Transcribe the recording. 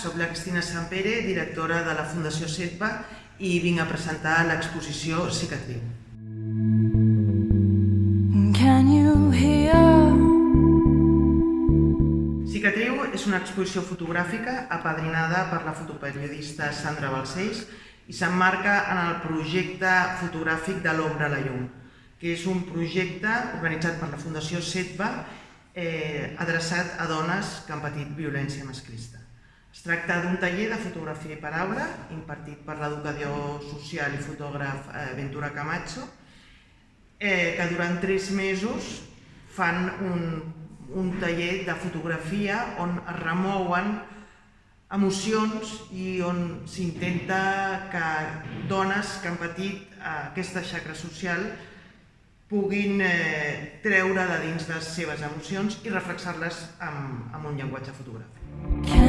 sóc la Cristina Sampere, directora de la Fundació SETBA i vinc a presentar l'exposició Cicatriu. Can you hear? Cicatriu és una exposició fotogràfica apadrinada per la fotoperiodista Sandra Balcells i s'emmarca en el projecte fotogràfic de l'Ombra a la Llum, que és un projecte organitzat per la Fundació SETBA eh, adreçat a dones que han patit violència masclista. Es tracta d'un taller de fotografia i paraula impartit per l'educador social i fotògraf eh, Ventura Camacho, eh, que durant tres mesos fan un, un taller de fotografia on es remouen emocions i on s'intenta que dones que han patit eh, aquesta xacra social puguin eh, treure de dins les seves emocions i reflexar-les amb, amb un llenguatge fotogràfic.